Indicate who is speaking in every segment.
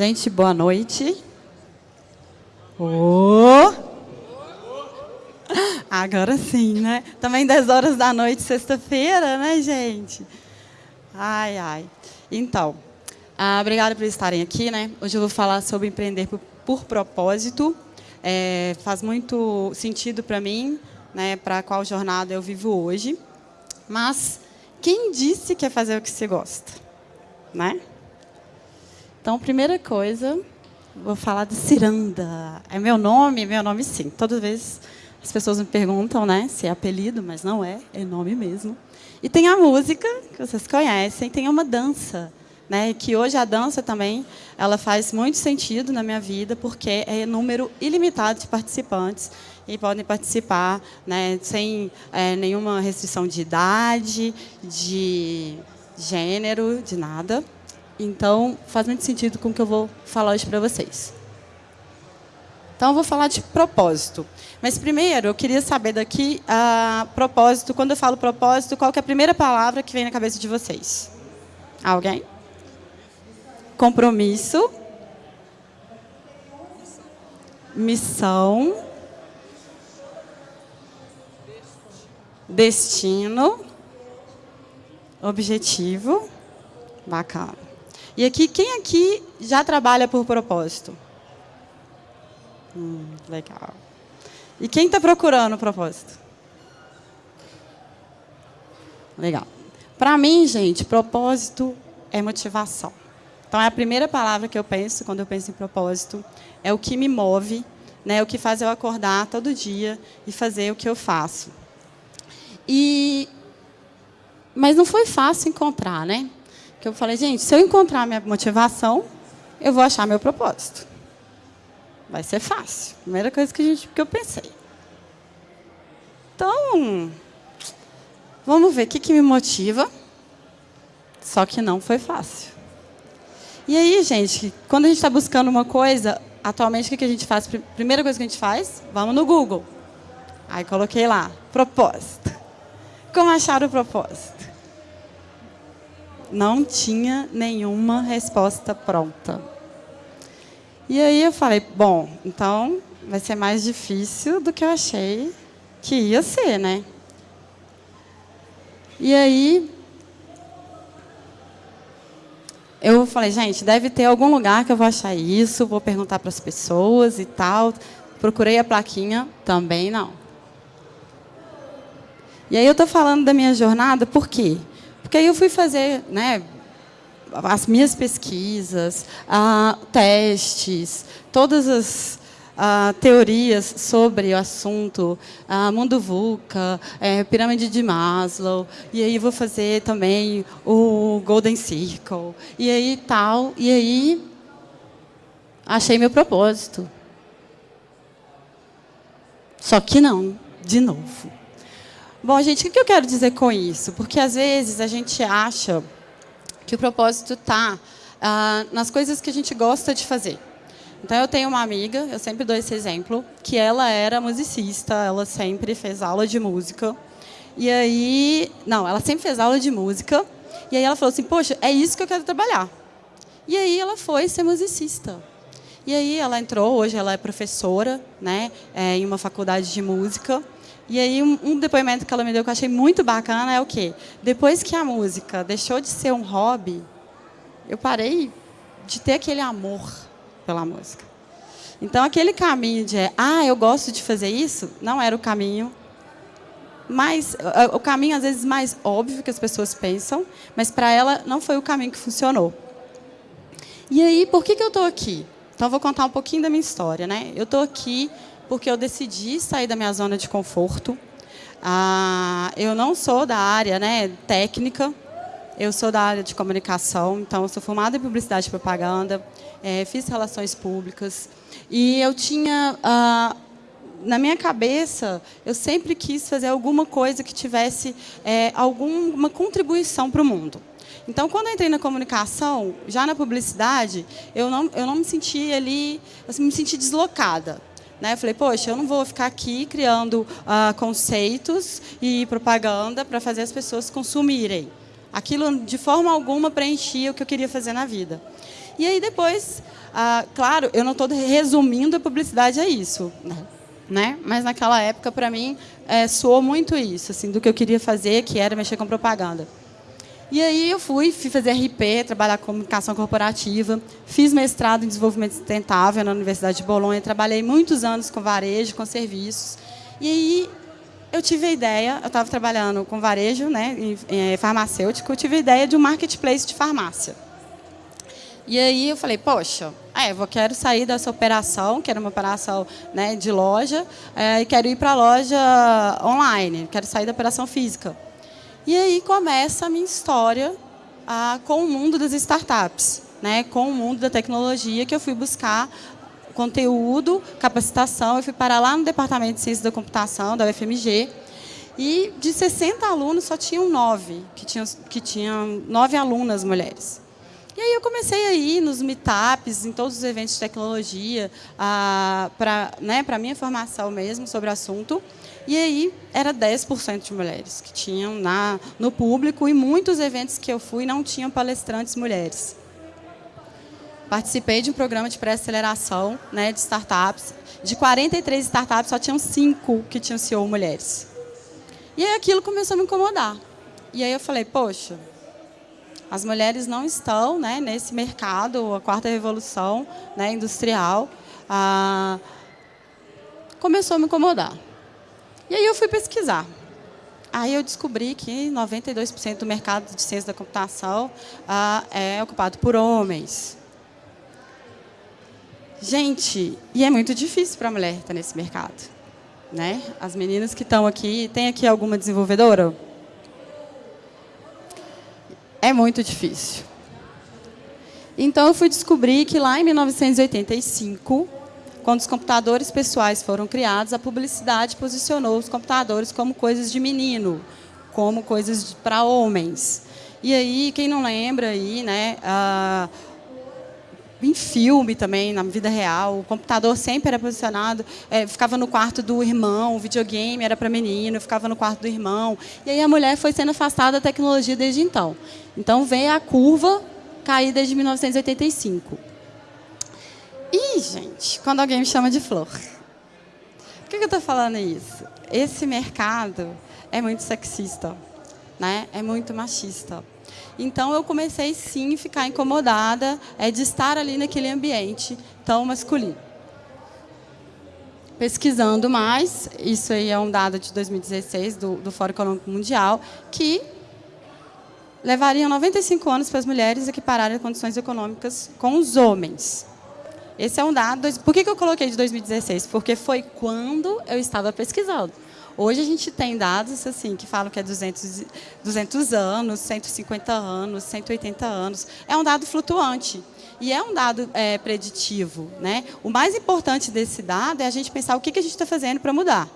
Speaker 1: Gente, boa noite. Oh. Agora sim, né? Também 10 horas da noite, sexta-feira, né, gente? Ai, ai. Então, ah, obrigada por estarem aqui, né? Hoje eu vou falar sobre empreender por, por propósito. É, faz muito sentido para mim, né? Para qual jornada eu vivo hoje. Mas quem disse que é fazer o que se gosta, né? Então, primeira coisa, vou falar de Ciranda. É meu nome? Meu nome, sim. Todas as vezes as pessoas me perguntam né, se é apelido, mas não é, é nome mesmo. E tem a música, que vocês conhecem, tem uma dança. Né, que hoje a dança também ela faz muito sentido na minha vida, porque é número ilimitado de participantes e podem participar né, sem é, nenhuma restrição de idade, de gênero, de nada. Então, faz muito sentido com o que eu vou falar hoje para vocês. Então, eu vou falar de propósito. Mas, primeiro, eu queria saber daqui, a propósito, quando eu falo propósito, qual é a primeira palavra que vem na cabeça de vocês? Alguém? Compromisso. Missão. Destino. Objetivo. Bacana. E aqui, quem aqui já trabalha por propósito? Hum, legal. E quem está procurando o propósito? Legal. Para mim, gente, propósito é motivação. Então, é a primeira palavra que eu penso quando eu penso em propósito. É o que me move, né? É o que faz eu acordar todo dia e fazer o que eu faço. E... Mas não foi fácil encontrar, né? Que eu falei, gente, se eu encontrar minha motivação, eu vou achar meu propósito. Vai ser fácil. Primeira coisa que, a gente, que eu pensei. Então, vamos ver o que, que me motiva. Só que não foi fácil. E aí, gente, quando a gente está buscando uma coisa, atualmente o que a gente faz? Primeira coisa que a gente faz, vamos no Google. Aí coloquei lá, propósito. Como achar o propósito? Não tinha nenhuma resposta pronta. E aí eu falei, bom, então vai ser mais difícil do que eu achei que ia ser, né? E aí eu falei, gente, deve ter algum lugar que eu vou achar isso, vou perguntar para as pessoas e tal. Procurei a plaquinha, também não. E aí eu estou falando da minha jornada, por quê? Porque aí eu fui fazer né, as minhas pesquisas, uh, testes, todas as uh, teorias sobre o assunto, uh, mundo VUCA, é, pirâmide de Maslow, e aí vou fazer também o Golden Circle, e aí tal, e aí achei meu propósito. Só que não, de novo. Bom, gente, o que eu quero dizer com isso? Porque, às vezes, a gente acha que o propósito está ah, nas coisas que a gente gosta de fazer. Então, eu tenho uma amiga, eu sempre dou esse exemplo, que ela era musicista, ela sempre fez aula de música. E aí... Não, ela sempre fez aula de música. E aí ela falou assim, poxa, é isso que eu quero trabalhar. E aí ela foi ser musicista. E aí ela entrou, hoje ela é professora né, é, em uma faculdade de música. E aí, um, um, depoimento que ela me deu que eu achei muito bacana é o quê? Depois que a música deixou de ser um hobby, eu parei de ter aquele amor pela música. Então, aquele caminho de, ah, eu gosto de fazer isso, não era o caminho mais, o caminho, às vezes, mais óbvio que as pessoas pensam, mas, para ela, não foi o caminho que funcionou. E aí, por que, que eu estou aqui? Então, vou contar um pouquinho da minha história. Né? Eu estou aqui porque eu decidi sair da minha zona de conforto. Ah, eu não sou da área né, técnica, eu sou da área de comunicação, então sou formada em publicidade e propaganda, é, fiz relações públicas. E eu tinha, ah, na minha cabeça, eu sempre quis fazer alguma coisa que tivesse é, alguma contribuição para o mundo. Então, quando eu entrei na comunicação, já na publicidade, eu não, eu não me senti ali, eu me senti deslocada. Né? Eu falei, poxa, eu não vou ficar aqui criando uh, conceitos e propaganda para fazer as pessoas consumirem. Aquilo, de forma alguma, preenchia o que eu queria fazer na vida. E aí, depois, ah, claro, eu não estou resumindo a publicidade a isso, né? né? Mas naquela época, para mim, é, soou muito isso, assim, do que eu queria fazer, que era mexer com propaganda. E aí eu fui, fui fazer RP, trabalhar com comunicação corporativa, fiz mestrado em desenvolvimento sustentável na Universidade de Bolonha, trabalhei muitos anos com varejo, com serviços. E aí eu tive a ideia, eu estava trabalhando com varejo, né, em, em, farmacêutico, eu tive a ideia de um marketplace de farmácia. E aí eu falei, poxa, é, eu quero sair dessa operação, que era uma operação né, de loja, é, e quero ir para a loja online, quero sair da operação física. E aí começa a minha história ah, com o mundo das startups, né, com o mundo da tecnologia, que eu fui buscar conteúdo, capacitação. Eu fui parar lá no Departamento de Ciência da Computação, da UFMG, e de 60 alunos, só tinham nove, que tinham, que tinham nove alunas mulheres. E aí eu comecei a ir nos meetups, em todos os eventos de tecnologia, ah, para né, a minha formação mesmo sobre o assunto. E aí era 10% de mulheres que tinham na, no público e muitos eventos que eu fui não tinham palestrantes mulheres. Participei de um programa de pré-aceleração né, de startups. De 43 startups, só tinham 5 que tinham CEO mulheres. E aí aquilo começou a me incomodar. E aí eu falei, poxa, as mulheres não estão né, nesse mercado, a quarta revolução né, industrial. Ah, começou a me incomodar. E aí eu fui pesquisar. Aí eu descobri que 92% do mercado de ciência da computação ah, é ocupado por homens. Gente, e é muito difícil para a mulher estar nesse mercado. Né? As meninas que estão aqui, tem aqui alguma desenvolvedora? É muito difícil. Então, eu fui descobrir que lá em 1985, quando os computadores pessoais foram criados, a publicidade posicionou os computadores como coisas de menino, como coisas para homens. E aí, quem não lembra aí, né, em filme também, na vida real. O computador sempre era posicionado, é, ficava no quarto do irmão, o videogame era para menino, ficava no quarto do irmão. E aí a mulher foi sendo afastada da tecnologia desde então. Então veio a curva cair desde 1985. E, gente, quando alguém me chama de flor. Por que eu estou falando isso? Esse mercado é muito sexista, né? é muito machista. Então, eu comecei, sim, a ficar incomodada é, de estar ali naquele ambiente tão masculino. Pesquisando mais, isso aí é um dado de 2016 do, do Fórum Econômico Mundial, que levaria 95 anos para as mulheres equipararem condições econômicas com os homens. Esse é um dado. Por que eu coloquei de 2016? Porque foi quando eu estava pesquisando. Hoje a gente tem dados assim que falam que é 200, 200 anos, 150 anos, 180 anos. É um dado flutuante. E é um dado é, preditivo. Né? O mais importante desse dado é a gente pensar o que, que a gente está fazendo para mudar.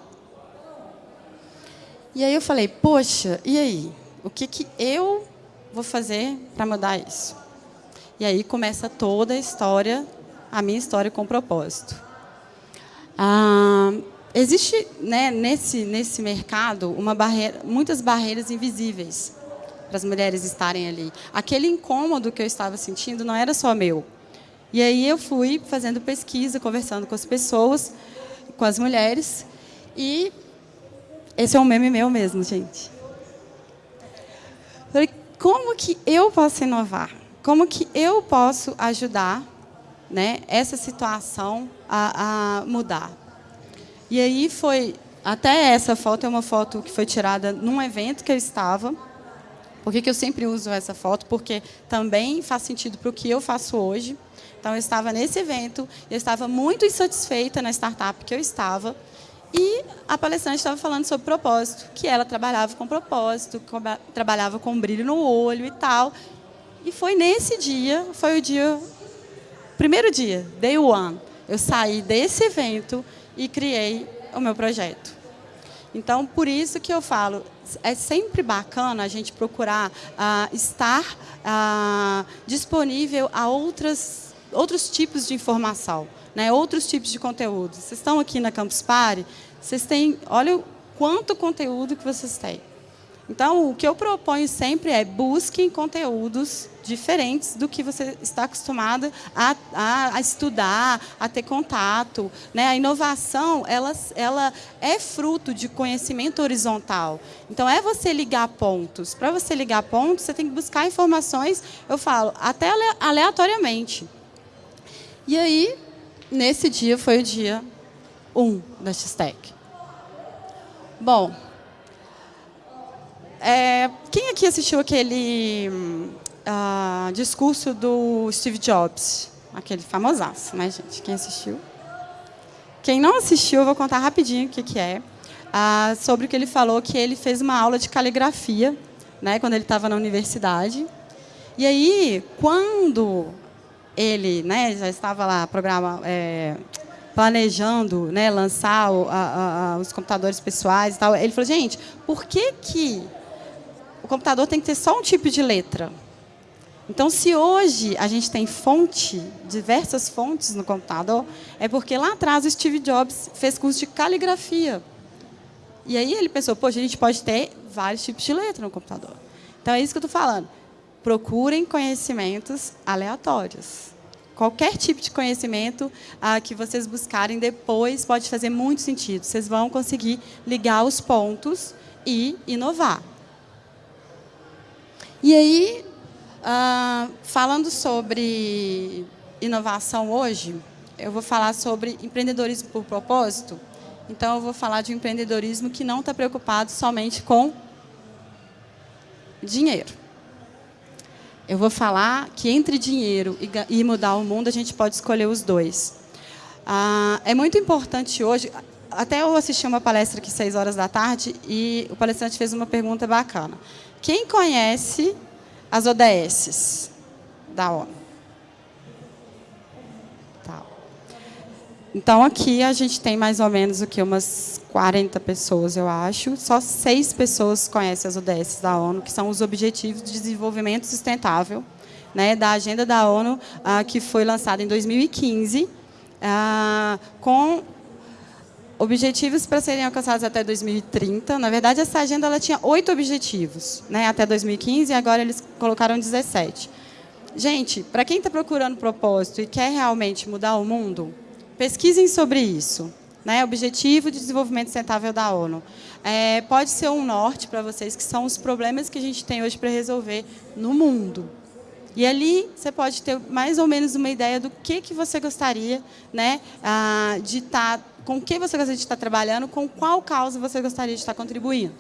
Speaker 1: E aí eu falei, poxa, e aí? O que, que eu vou fazer para mudar isso? E aí começa toda a história, a minha história com propósito. Ah, Existe né, nesse, nesse mercado uma barreira, muitas barreiras invisíveis para as mulheres estarem ali. Aquele incômodo que eu estava sentindo não era só meu. E aí eu fui fazendo pesquisa, conversando com as pessoas, com as mulheres, e esse é um meme meu mesmo, gente. Falei, como que eu posso inovar? Como que eu posso ajudar né, essa situação a, a mudar? E aí foi... Até essa foto é uma foto que foi tirada num evento que eu estava. Por que, que eu sempre uso essa foto? Porque também faz sentido para o que eu faço hoje. Então, eu estava nesse evento, eu estava muito insatisfeita na startup que eu estava, e a palestrante estava falando sobre propósito, que ela trabalhava com propósito, trabalhava com brilho no olho e tal. E foi nesse dia, foi o dia, primeiro dia, day one, eu saí desse evento e criei o meu projeto. Então, por isso que eu falo, é sempre bacana a gente procurar ah, estar ah, disponível a outras, outros tipos de informação, né? outros tipos de conteúdo. Vocês estão aqui na Campus Party, vocês têm, olha o quanto conteúdo que vocês têm. Então, o que eu proponho sempre é busquem conteúdos diferentes do que você está acostumado a, a, a estudar, a ter contato. Né? A inovação ela, ela é fruto de conhecimento horizontal. Então, é você ligar pontos. Para você ligar pontos, você tem que buscar informações, eu falo, até aleatoriamente. E aí, nesse dia, foi o dia 1 um da X-Tech. Bom, é, quem aqui assistiu aquele uh, discurso do Steve Jobs? Aquele famosaço, né, gente? Quem assistiu? Quem não assistiu, eu vou contar rapidinho o que, que é. Uh, sobre o que ele falou, que ele fez uma aula de caligrafia, né, quando ele estava na universidade. E aí, quando ele né, já estava lá programa, é, planejando né, lançar o, a, a, os computadores pessoais e tal, ele falou, gente, por que, que o computador tem que ter só um tipo de letra. Então, se hoje a gente tem fonte, diversas fontes no computador, é porque lá atrás o Steve Jobs fez curso de caligrafia. E aí ele pensou, poxa, a gente pode ter vários tipos de letra no computador. Então, é isso que eu estou falando. Procurem conhecimentos aleatórios. Qualquer tipo de conhecimento ah, que vocês buscarem depois pode fazer muito sentido. Vocês vão conseguir ligar os pontos e inovar. E aí, uh, falando sobre inovação hoje, eu vou falar sobre empreendedorismo por propósito. Então, eu vou falar de um empreendedorismo que não está preocupado somente com dinheiro. Eu vou falar que entre dinheiro e mudar o mundo, a gente pode escolher os dois. Ah, é muito importante hoje... Até eu assisti uma palestra aqui, seis horas da tarde, e o palestrante fez uma pergunta bacana. Quem conhece as ODSs da ONU? Tá. Então, aqui a gente tem mais ou menos o que umas 40 pessoas, eu acho. Só seis pessoas conhecem as ODSs da ONU, que são os Objetivos de Desenvolvimento Sustentável, né, da Agenda da ONU, ah, que foi lançada em 2015, ah, com objetivos para serem alcançados até 2030. Na verdade, essa agenda ela tinha oito objetivos né, até 2015 e agora eles colocaram 17. Gente, para quem está procurando propósito e quer realmente mudar o mundo, pesquisem sobre isso. Né, Objetivo de Desenvolvimento Sustentável da ONU. É, pode ser um norte para vocês, que são os problemas que a gente tem hoje para resolver no mundo. E ali você pode ter mais ou menos uma ideia do que, que você gostaria né, ah, de estar, tá, com que você gostaria de estar trabalhando, com qual causa você gostaria de estar contribuindo.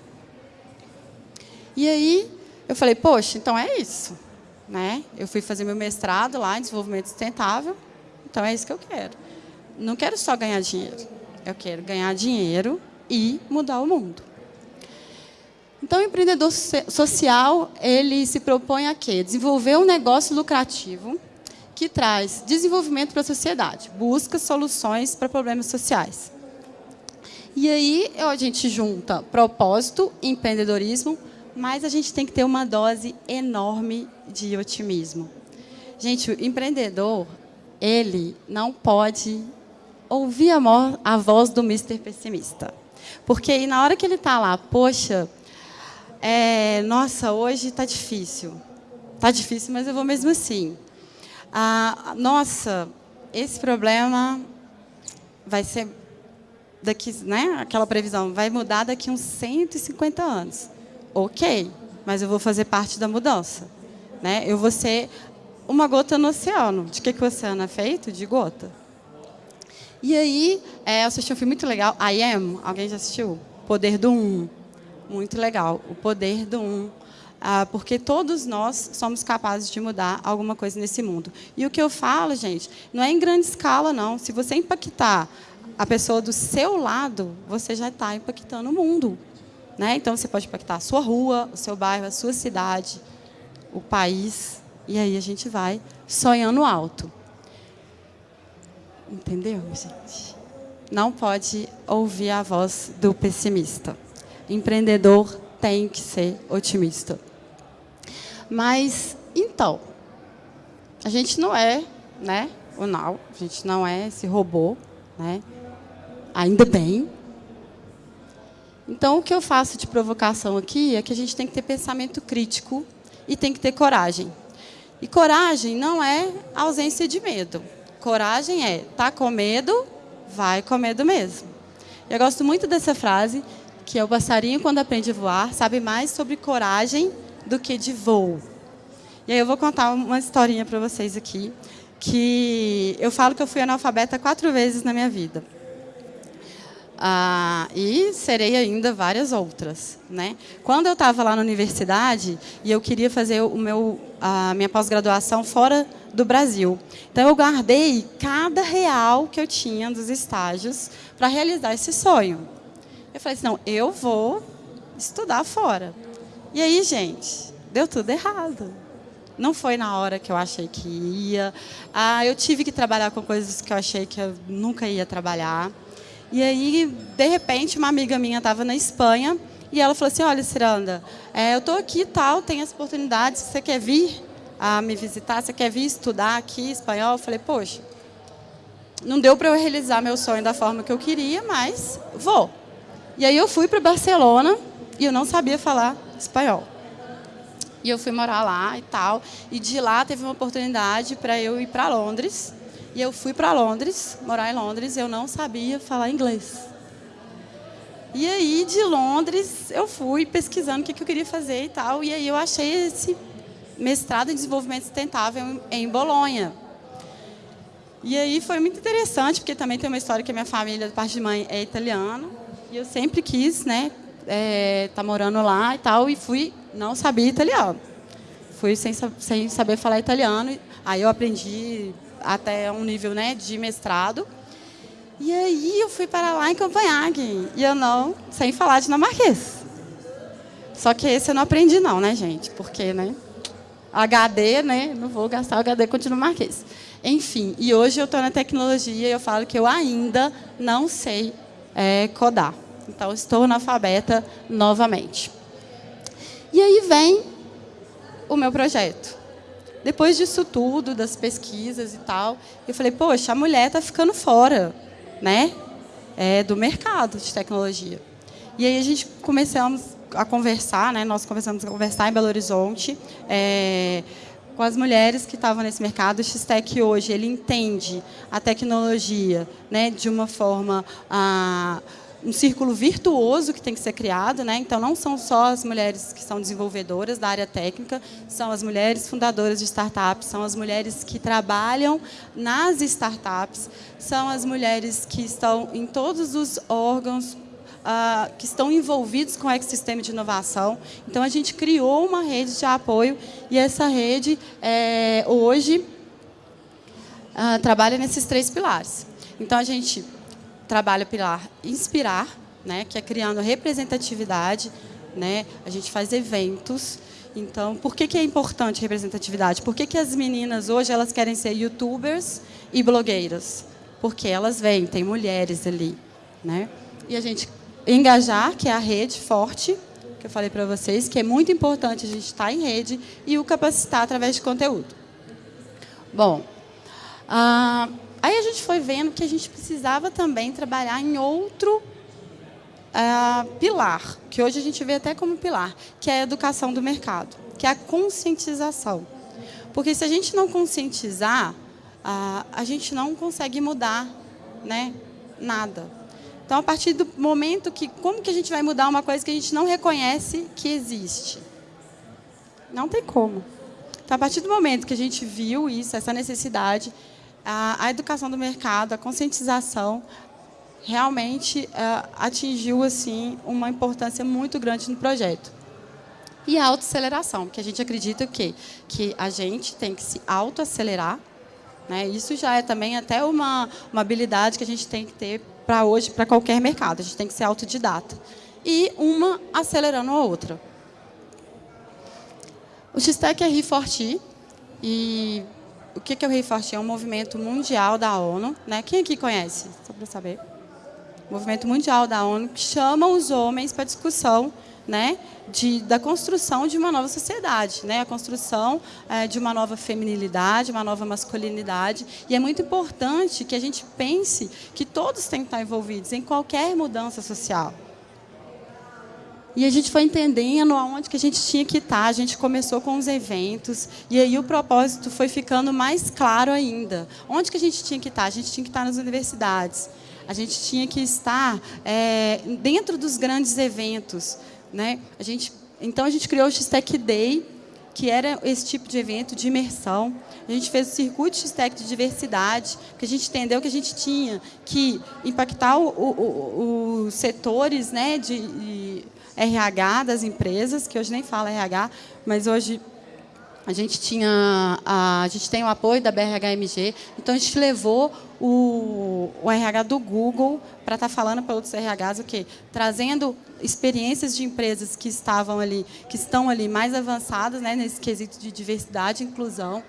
Speaker 1: E aí eu falei, poxa, então é isso. Né? Eu fui fazer meu mestrado lá em desenvolvimento sustentável, então é isso que eu quero. Não quero só ganhar dinheiro, eu quero ganhar dinheiro e mudar o mundo. Então, o empreendedor social, ele se propõe a quê? Desenvolver um negócio lucrativo que traz desenvolvimento para a sociedade, busca soluções para problemas sociais. E aí a gente junta propósito empreendedorismo, mas a gente tem que ter uma dose enorme de otimismo. Gente, o empreendedor, ele não pode ouvir a, a voz do Mr. Pessimista. Porque aí, na hora que ele está lá, poxa, é, nossa, hoje está difícil. Está difícil, mas eu vou mesmo assim. Ah, nossa, esse problema vai ser daqui, né? Aquela previsão vai mudar daqui uns 150 anos. Ok, mas eu vou fazer parte da mudança, né? Eu vou ser uma gota no oceano. De que, que o oceano é feito? De gota. E aí, é, eu assisti um filme muito legal, I Am. Alguém já assistiu? Poder do Um. Muito legal. O poder do um. Ah, porque todos nós somos capazes de mudar alguma coisa nesse mundo. E o que eu falo, gente, não é em grande escala, não. Se você impactar a pessoa do seu lado, você já está impactando o mundo. Né? Então, você pode impactar a sua rua, o seu bairro, a sua cidade, o país. E aí a gente vai sonhando alto. Entendeu, gente? Não pode ouvir a voz do pessimista empreendedor tem que ser otimista. Mas, então, a gente não é né, o Now, a gente não é esse robô, né? ainda bem. Então, o que eu faço de provocação aqui é que a gente tem que ter pensamento crítico e tem que ter coragem. E coragem não é ausência de medo. Coragem é, tá com medo, vai com medo mesmo. Eu gosto muito dessa frase, que é o passarinho quando aprende a voar, sabe mais sobre coragem do que de voo. E aí eu vou contar uma historinha para vocês aqui, que eu falo que eu fui analfabeta quatro vezes na minha vida. Ah, e serei ainda várias outras. Né? Quando eu estava lá na universidade e eu queria fazer o meu, a minha pós-graduação fora do Brasil, então eu guardei cada real que eu tinha dos estágios para realizar esse sonho. Eu falei assim, não, eu vou estudar fora. E aí, gente, deu tudo errado. Não foi na hora que eu achei que ia. Ah, eu tive que trabalhar com coisas que eu achei que eu nunca ia trabalhar. E aí, de repente, uma amiga minha estava na Espanha e ela falou assim, olha, Ciranda, é, eu estou aqui e tal, tem essa oportunidade, você quer vir a me visitar, você quer vir estudar aqui espanhol? Eu falei, poxa, não deu para eu realizar meu sonho da forma que eu queria, mas vou. E aí eu fui para Barcelona e eu não sabia falar espanhol. E eu fui morar lá e tal. E de lá teve uma oportunidade para eu ir para Londres e eu fui para Londres, morar em Londres, e eu não sabia falar inglês. E aí, de Londres, eu fui pesquisando o que eu queria fazer e tal, e aí eu achei esse mestrado em desenvolvimento sustentável em Bolonha. E aí foi muito interessante, porque também tem uma história que a minha família, de parte de mãe, é italiana, e eu sempre quis, né, é, tá morando lá e tal, e fui, não sabia italiano. Fui sem, sem saber falar italiano, aí eu aprendi até um nível né, de mestrado. E aí eu fui para lá em Copenhague. E eu não, sem falar dinamarquês. Só que esse eu não aprendi não, né, gente? Porque, né? HD, né? Não vou gastar HD com dinamarquês. Enfim, e hoje eu estou na tecnologia e eu falo que eu ainda não sei é, codar. Então, estou analfabeta novamente. E aí vem o meu projeto. Depois disso tudo, das pesquisas e tal, eu falei, poxa, a mulher está ficando fora né, é, do mercado de tecnologia. E aí a gente começamos a conversar, né, nós começamos a conversar em Belo Horizonte, é, com as mulheres que estavam nesse mercado. O X-Tech hoje ele entende a tecnologia né, de uma forma... Ah, um círculo virtuoso que tem que ser criado, né? Então não são só as mulheres que são desenvolvedoras da área técnica, são as mulheres fundadoras de startups, são as mulheres que trabalham nas startups, são as mulheres que estão em todos os órgãos uh, que estão envolvidos com o ecossistema de inovação. Então a gente criou uma rede de apoio e essa rede é, hoje uh, trabalha nesses três pilares. Então a gente trabalha pilar inspirar, né, que é criando representatividade, né? A gente faz eventos. Então, por que, que é importante representatividade? Por que, que as meninas hoje elas querem ser youtubers e blogueiras? Porque elas vêm, tem mulheres ali, né? E a gente engajar, que é a rede forte, que eu falei para vocês, que é muito importante a gente estar em rede e o capacitar através de conteúdo. Bom, ah, Aí a gente foi vendo que a gente precisava também trabalhar em outro uh, pilar, que hoje a gente vê até como pilar, que é a educação do mercado, que é a conscientização. Porque se a gente não conscientizar, uh, a gente não consegue mudar né, nada. Então, a partir do momento que... Como que a gente vai mudar uma coisa que a gente não reconhece que existe? Não tem como. Então, a partir do momento que a gente viu isso, essa necessidade, a, a educação do mercado, a conscientização, realmente uh, atingiu assim uma importância muito grande no projeto. E a autoaceleração, que a gente acredita que, que a gente tem que se autoacelerar. Né? Isso já é também até uma, uma habilidade que a gente tem que ter para hoje, para qualquer mercado. A gente tem que ser autodidata. E uma acelerando a outra. O X-Tech é ReForti, e o que é o Reforte? É um movimento mundial da ONU. Né? Quem aqui conhece? Só para saber. Movimento mundial da ONU que chama os homens para discussão né, de, da construção de uma nova sociedade, né, a construção é, de uma nova feminilidade, uma nova masculinidade. E é muito importante que a gente pense que todos têm que estar envolvidos em qualquer mudança social. E a gente foi entendendo aonde que a gente tinha que estar. A gente começou com os eventos e aí o propósito foi ficando mais claro ainda. Onde que a gente tinha que estar? A gente tinha que estar nas universidades. A gente tinha que estar é, dentro dos grandes eventos, né? A gente, então a gente criou o X-Tech Day, que era esse tipo de evento de imersão. A gente fez o circuito X-Tech de diversidade, porque a gente entendeu que a gente tinha que impactar os setores né, de RH das empresas, que hoje nem fala RH, mas hoje a gente tinha a, gente tem o apoio da BRHMG, então a gente levou o, o RH do Google para estar tá falando para outros RHs o quê? Trazendo experiências de empresas que estavam ali, que estão ali mais avançadas, né, nesse quesito de diversidade e inclusão.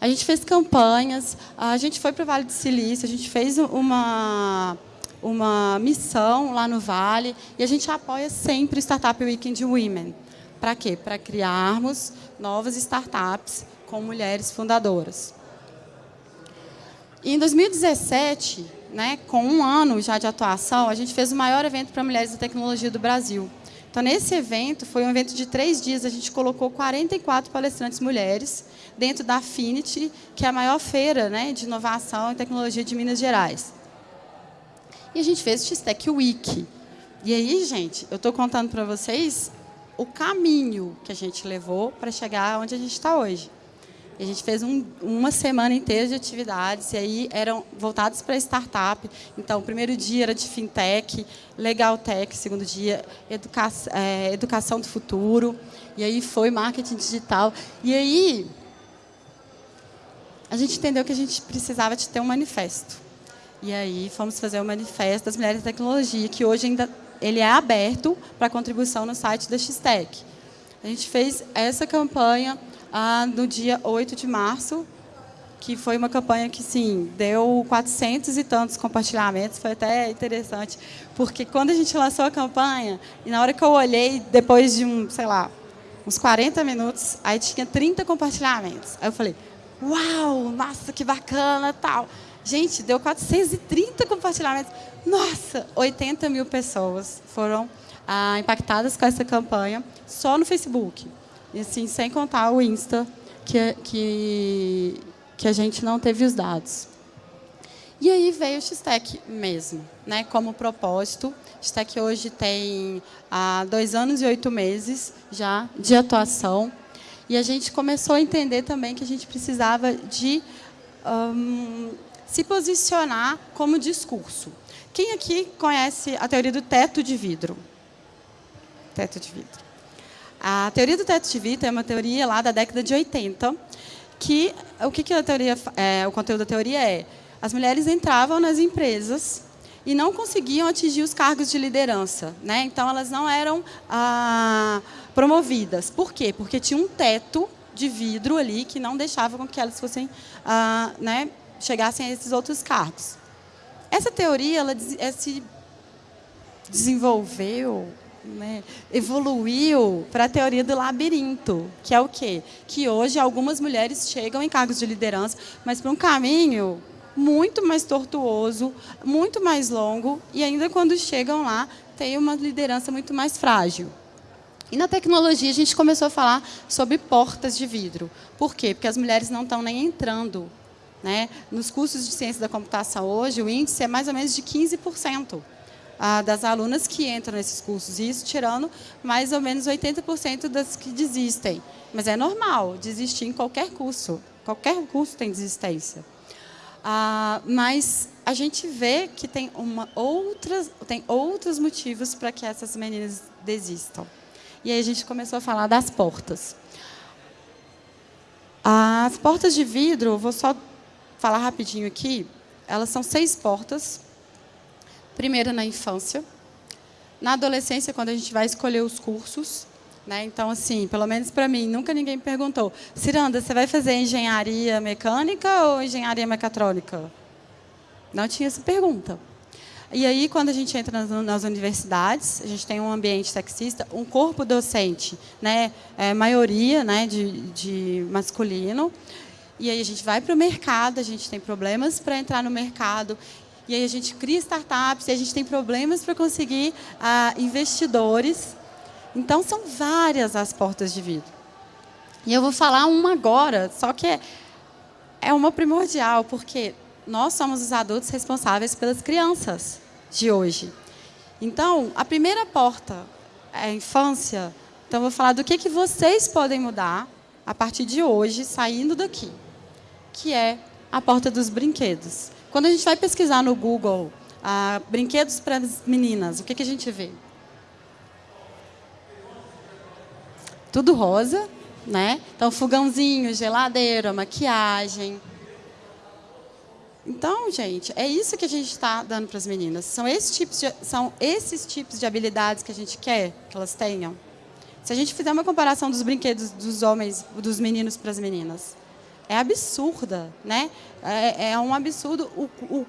Speaker 1: A gente fez campanhas, a gente foi para o Vale do Silício, a gente fez uma uma missão lá no Vale e a gente apoia sempre o Startup Weekend Women. Para quê? Para criarmos novas startups com mulheres fundadoras. E em 2017, né, com um ano já de atuação, a gente fez o maior evento para mulheres da tecnologia do Brasil. Então, nesse evento, foi um evento de três dias, a gente colocou 44 palestrantes mulheres dentro da Affinity, que é a maior feira né, de inovação e tecnologia de Minas Gerais. E a gente fez o X-Tech Week. E aí, gente, eu estou contando para vocês o caminho que a gente levou para chegar onde a gente está hoje. E a gente fez um, uma semana inteira de atividades, e aí eram voltadas para startup. Então, o primeiro dia era de fintech, legal tech, segundo dia, educa é, educação do futuro, e aí foi marketing digital. E aí, a gente entendeu que a gente precisava de ter um manifesto. E aí fomos fazer o manifesto das mulheres da tecnologia, que hoje ainda ele é aberto para contribuição no site da Xtec. A gente fez essa campanha ah, no dia 8 de março, que foi uma campanha que, sim, deu 400 e tantos compartilhamentos, foi até interessante, porque quando a gente lançou a campanha, e na hora que eu olhei, depois de, um, sei lá, uns 40 minutos, aí tinha 30 compartilhamentos. Aí eu falei, uau, nossa, que bacana, tal. Gente, deu 430 compartilhamentos. Nossa, 80 mil pessoas foram ah, impactadas com essa campanha só no Facebook. E assim, sem contar o Insta, que, que, que a gente não teve os dados. E aí veio o X-Tech mesmo, né, como propósito. O X-Tech hoje tem ah, dois anos e oito meses já de atuação. E a gente começou a entender também que a gente precisava de um, se posicionar como discurso. Quem aqui conhece a teoria do teto de vidro? Teto de vidro. A teoria do teto de vidro é uma teoria lá da década de 80, que o que, que a teoria, é, o conteúdo da teoria é? As mulheres entravam nas empresas e não conseguiam atingir os cargos de liderança, né? Então elas não eram ah, promovidas. Por quê? Porque tinha um teto de vidro ali que não deixava com que elas fossem, ah, né, chegassem a esses outros cargos. Essa teoria ela, ela se desenvolveu, né, evoluiu para a teoria do labirinto, que é o quê? Que hoje algumas mulheres chegam em cargos de liderança, mas para um caminho muito mais tortuoso, muito mais longo, e ainda quando chegam lá, tem uma liderança muito mais frágil. E na tecnologia a gente começou a falar sobre portas de vidro. Por quê? Porque as mulheres não estão nem entrando né? Nos cursos de ciência da computação hoje, o índice é mais ou menos de 15% ah, das alunas que entram nesses cursos, isso tirando mais ou menos 80% das que desistem. Mas é normal desistir em qualquer curso, qualquer curso tem desistência. Ah, mas a gente vê que tem, uma outras, tem outros motivos para que essas meninas desistam. E aí a gente começou a falar das portas. As portas de vidro, vou só falar rapidinho aqui, elas são seis portas. Primeira na infância. Na adolescência, quando a gente vai escolher os cursos, né? Então, assim, pelo menos para mim, nunca ninguém me perguntou, Ciranda, você vai fazer engenharia mecânica ou engenharia mecatrônica? Não tinha essa pergunta. E aí, quando a gente entra nas, universidades, a gente tem um ambiente sexista, um corpo docente, né, é, maioria né, de, de masculino, e aí a gente vai para o mercado, a gente tem problemas para entrar no mercado, e aí a gente cria startups, e a gente tem problemas para conseguir ah, investidores. Então, são várias as portas de vidro. E eu vou falar uma agora, só que é, é uma primordial, porque nós somos os adultos responsáveis pelas crianças de hoje. Então, a primeira porta é a infância. Então, eu vou falar do que, que vocês podem mudar a partir de hoje, saindo daqui, que é a porta dos brinquedos. Quando a gente vai pesquisar no Google ah, brinquedos para as meninas, o que, que a gente vê? Tudo rosa, né? Então, fogãozinho, geladeira, maquiagem. Então, gente, é isso que a gente está dando para as meninas. São esses, tipos de, são esses tipos de habilidades que a gente quer que elas tenham. Se a gente fizer uma comparação dos brinquedos dos homens, dos meninos para as meninas, é absurda, né? É, é um absurdo o, o,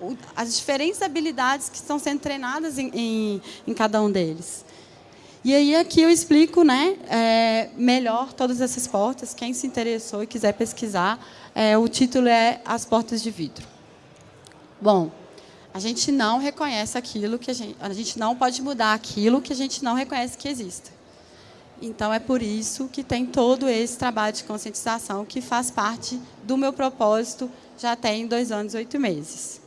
Speaker 1: o, as diferentes habilidades que estão sendo treinadas em, em, em cada um deles. E aí aqui eu explico né, é, melhor todas essas portas. Quem se interessou e quiser pesquisar, é, o título é As Portas de Vidro. Bom, a gente não reconhece aquilo que a gente... A gente não pode mudar aquilo que a gente não reconhece que existe. Então, é por isso que tem todo esse trabalho de conscientização que faz parte do meu propósito já tem dois anos e oito meses.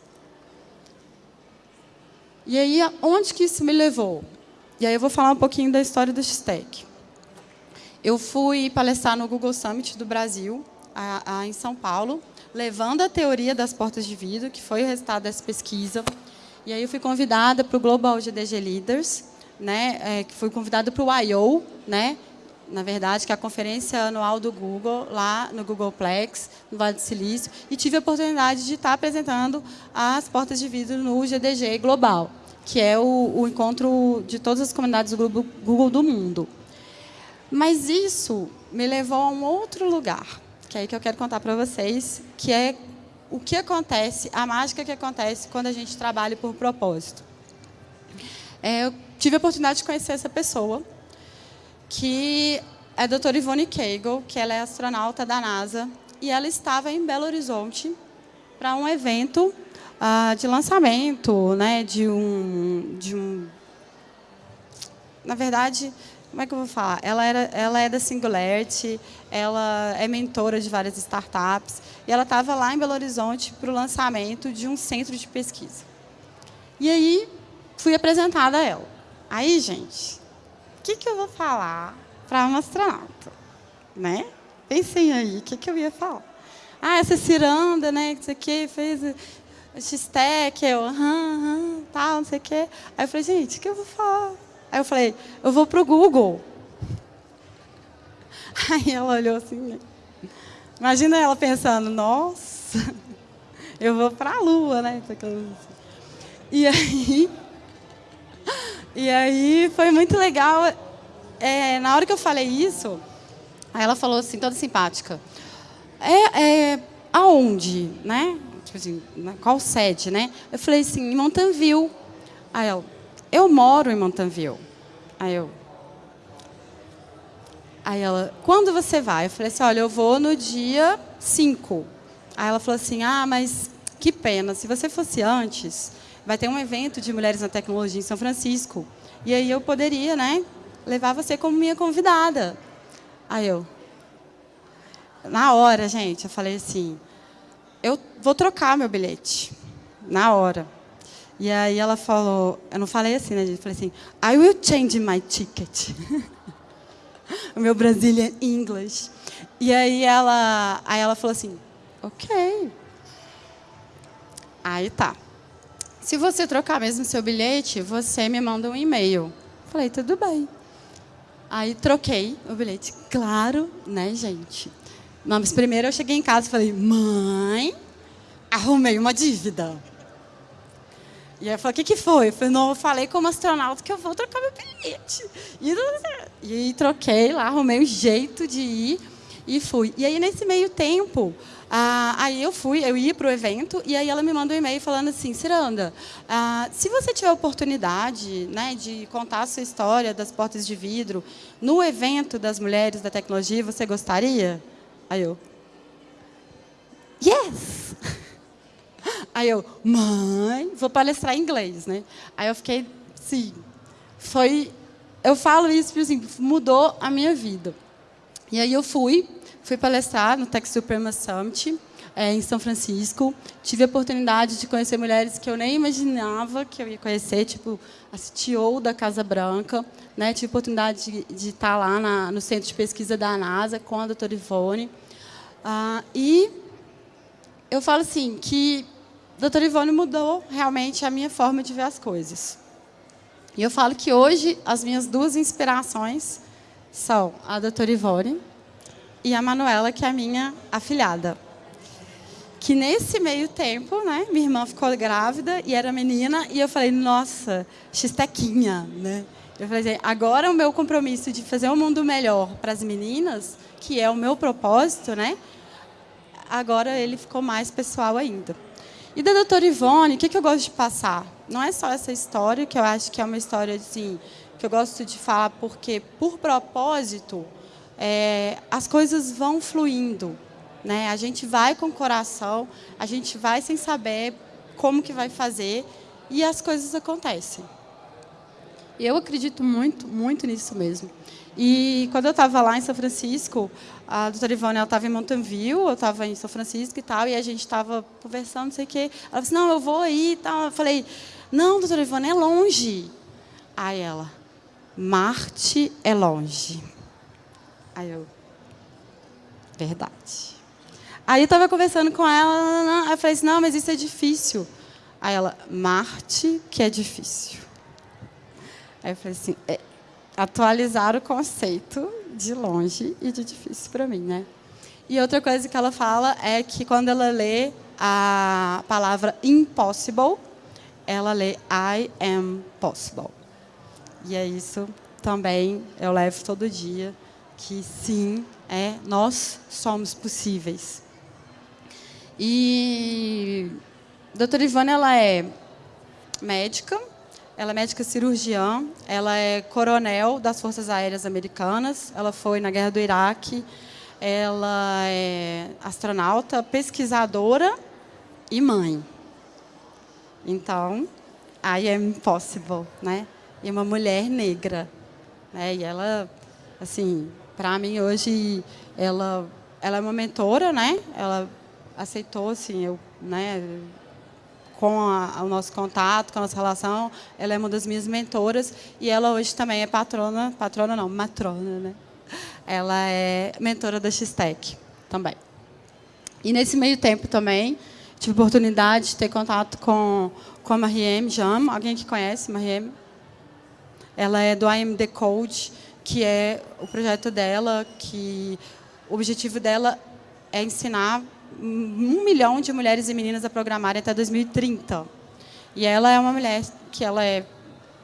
Speaker 1: E aí, onde que isso me levou? E aí eu vou falar um pouquinho da história do X-Tech. Eu fui palestrar no Google Summit do Brasil, a, a, em São Paulo, levando a teoria das portas de vidro, que foi o resultado dessa pesquisa. E aí eu fui convidada para o Global GDG Leaders, né, é, que fui convidada para o I.O., né, na verdade, que é a conferência anual do Google, lá no Googleplex, no Vale do Silício, e tive a oportunidade de estar apresentando as portas de vidro no GDG Global que é o, o encontro de todas as comunidades do Google do mundo. Mas isso me levou a um outro lugar, que é aí que eu quero contar para vocês, que é o que acontece, a mágica que acontece quando a gente trabalha por propósito. É, eu tive a oportunidade de conhecer essa pessoa, que é a doutora Ivone Kegel, que ela é astronauta da NASA, e ela estava em Belo Horizonte para um evento ah, de lançamento, né, de um, de um, na verdade, como é que eu vou falar? Ela era, ela é da Singularity, ela é mentora de várias startups e ela estava lá em Belo Horizonte para o lançamento de um centro de pesquisa. E aí fui apresentada a ela. Aí, gente, o que, que eu vou falar para uma astronauta, né? Pensem aí, o que, que eu ia falar? Ah, essa ciranda, né? Isso aqui fez X-Tech, eu, aham, aham, tal, não sei o quê. Aí eu falei, gente, o que eu vou falar? Aí eu falei, eu vou para o Google. Aí ela olhou assim. Imagina ela pensando, nossa, eu vou para a Lua, né? E aí, e aí foi muito legal. É, na hora que eu falei isso, aí ela falou assim, toda simpática. É, é, aonde, né? tipo assim, qual sede, né? Eu falei assim, em Mountain View. Aí ela, eu moro em Mountain View. Aí eu, aí ela, quando você vai? Eu falei assim, olha, eu vou no dia 5. Aí ela falou assim, ah, mas que pena, se você fosse antes, vai ter um evento de mulheres na tecnologia em São Francisco. E aí eu poderia, né, levar você como minha convidada. Aí eu, na hora, gente, eu falei assim, eu vou trocar meu bilhete, na hora. E aí ela falou, eu não falei assim, né? Eu falei assim, I will change my ticket. o meu Brazilian English. E aí ela, aí ela falou assim, ok. Aí tá. Se você trocar mesmo seu bilhete, você me manda um e-mail. Falei, tudo bem. Aí troquei o bilhete. Claro, né, gente? Mas primeiro eu cheguei em casa e falei, mãe, arrumei uma dívida. E eu falei, o que, que foi? Eu falei, não, eu falei como astronauta que eu vou trocar meu bilhete. E, e troquei lá, arrumei um jeito de ir e fui. E aí, nesse meio tempo, ah, aí eu fui, eu ia para o evento, e aí ela me manda um e-mail falando assim, Ciranda, ah, se você tiver oportunidade né, de contar a sua história das portas de vidro no evento das mulheres da tecnologia, você gostaria? Aí eu, yes! Aí eu, mãe, vou palestrar em inglês, né? Aí eu fiquei, sim. Foi eu falo isso porque assim, mudou a minha vida. E aí eu fui, fui palestrar no Tech Suprema Summit, é, em São Francisco. Tive a oportunidade de conhecer mulheres que eu nem imaginava que eu ia conhecer, tipo a CTO da Casa Branca. Né? Tive a oportunidade de, de estar lá na, no centro de pesquisa da NASA com a doutora Ivone. Ah, e eu falo assim, que a doutora Ivone mudou realmente a minha forma de ver as coisas. E eu falo que hoje as minhas duas inspirações são a doutora Ivone e a Manuela, que é a minha afilhada que nesse meio tempo, né, minha irmã ficou grávida e era menina, e eu falei, nossa, xistequinha, né? Eu falei assim, agora o meu compromisso de fazer um mundo melhor para as meninas, que é o meu propósito, né? Agora ele ficou mais pessoal ainda. E da doutora Ivone, o que, que eu gosto de passar? Não é só essa história, que eu acho que é uma história assim, que eu gosto de falar porque, por propósito, é, as coisas vão fluindo. Né? A gente vai com o coração, a gente vai sem saber como que vai fazer e as coisas acontecem. Eu acredito muito, muito nisso mesmo. E quando eu estava lá em São Francisco, a doutora Ivone estava em Mountain View, eu estava em São Francisco e tal, e a gente estava conversando, não sei o quê. Ela disse, não, eu vou aí e tal. Eu falei, não, doutora Ivone, é longe. Aí ela, Marte é longe. Aí eu, verdade. Aí eu estava conversando com ela, aí eu falei assim, não, mas isso é difícil. Aí ela, Marte, que é difícil. Aí eu falei assim, é, atualizar o conceito de longe e de difícil para mim, né? E outra coisa que ela fala é que quando ela lê a palavra impossible, ela lê I am possible. E é isso também eu levo todo dia, que sim, é, nós somos possíveis. E a doutora Ivana ela é médica, ela é médica cirurgiã, ela é coronel das Forças Aéreas Americanas, ela foi na Guerra do Iraque, ela é astronauta, pesquisadora e mãe. Então, I am impossible, né? E uma mulher negra, né? E ela, assim, para mim hoje, ela, ela é uma mentora, né? Ela aceitou, assim, eu, né, com a, o nosso contato, com a nossa relação, ela é uma das minhas mentoras e ela hoje também é patrona, patrona não, matrona, né? Ela é mentora da X-Tech também. E nesse meio tempo também, tive oportunidade de ter contato com, com a Mariem Jam. Alguém que conhece Mariem? Ela é do AMD Code, que é o projeto dela, que o objetivo dela é ensinar um milhão de mulheres e meninas a programarem até 2030. E ela é uma mulher que ela é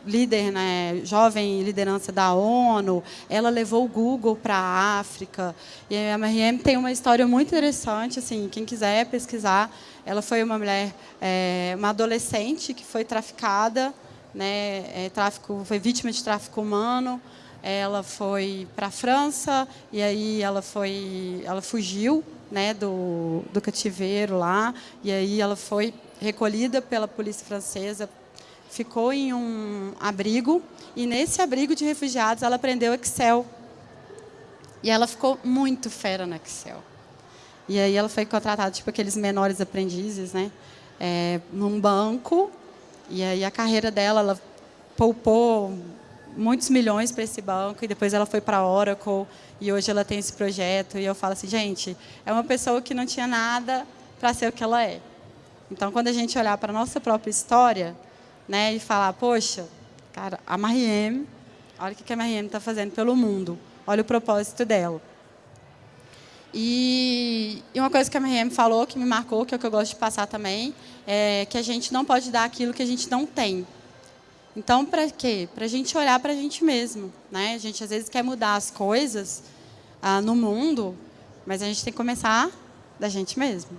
Speaker 1: líder, né, jovem liderança da ONU, ela levou o Google para a África. E a Mariam tem uma história muito interessante, assim, quem quiser pesquisar, ela foi uma mulher, é, uma adolescente que foi traficada, né, é, tráfico, foi vítima de tráfico humano. Ela foi para a França e aí ela foi, ela fugiu né, do, do cativeiro lá, e aí ela foi recolhida pela polícia francesa, ficou em um abrigo, e nesse abrigo de refugiados ela aprendeu Excel. E ela ficou muito fera no Excel. E aí ela foi contratada, tipo aqueles menores aprendizes, né, é, num banco, e aí a carreira dela, ela poupou muitos milhões para esse banco, e depois ela foi para a Oracle, e hoje ela tem esse projeto. E eu falo assim, gente, é uma pessoa que não tinha nada para ser o que ela é. Então, quando a gente olhar para a nossa própria história né, e falar, poxa, cara, a Mariem, olha o que a Mariem está fazendo pelo mundo, olha o propósito dela. E, e uma coisa que a Mariem falou, que me marcou, que é o que eu gosto de passar também, é que a gente não pode dar aquilo que a gente não tem. Então, para quê? Para a gente olhar para a gente mesmo. Né? A gente, às vezes, quer mudar as coisas ah, no mundo, mas a gente tem que começar da gente mesmo.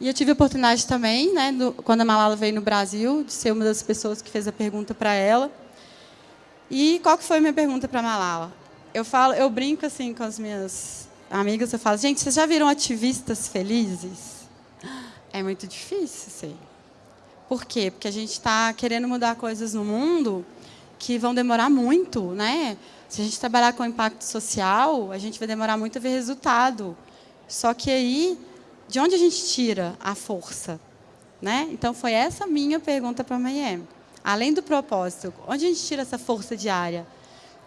Speaker 1: E eu tive a oportunidade também, né, do, quando a Malala veio no Brasil, de ser uma das pessoas que fez a pergunta para ela. E qual que foi a minha pergunta para a Malala? Eu, falo, eu brinco assim com as minhas amigas, eu falo, gente, vocês já viram ativistas felizes? É muito difícil, sei. Por quê? Porque a gente está querendo mudar coisas no mundo que vão demorar muito, né? Se a gente trabalhar com impacto social, a gente vai demorar muito a ver resultado. Só que aí, de onde a gente tira a força? Né? Então, foi essa minha pergunta para a Mayem. Além do propósito, onde a gente tira essa força diária?